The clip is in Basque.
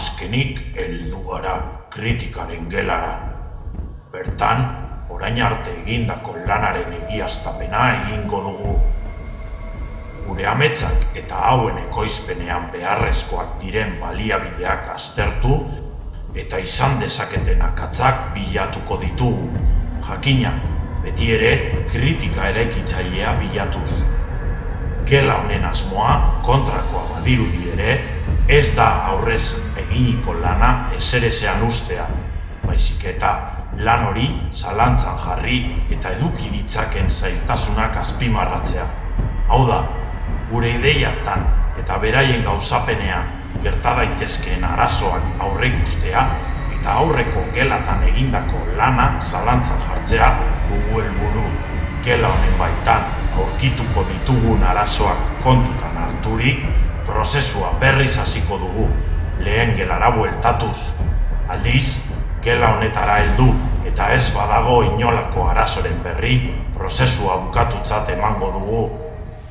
azkenik heldu gara kritikaren gelara. Bertan, orain arte egindako lanaren egiaztapena egingo dugu. Gure ametsak eta hauen ekoizpenean beharrezkoak diren baliabideak aztertu eta izan dezaketen akatzak bilatuko ditugu. Jakina, beti ere kritika eraikitzailea bilatuz. Gela honen asmoa kontrakoa badirudi ere, ez da aurrez eginiko lana ezerezean ustea, baizik eta lan hori zalantzan jarri eta eduki ditzaken zailtasunak azpimarratzea. Hau da, gure ideiatan eta beraien gauzapenean gerta daitezkeen arazoak aurre ikustea eta aurreko gelatan egindako lana zalantzan jartzea dugu helburu. Gela honen baitan aurkituko ditugun arazoak kontutan harturik, prozesua berriz hasiko dugu, lehen gelara bueltatuz. Aldiz, gela honetara heldu eta ez badago inolako arazoren berri, prozesua bukatutzat emango dugu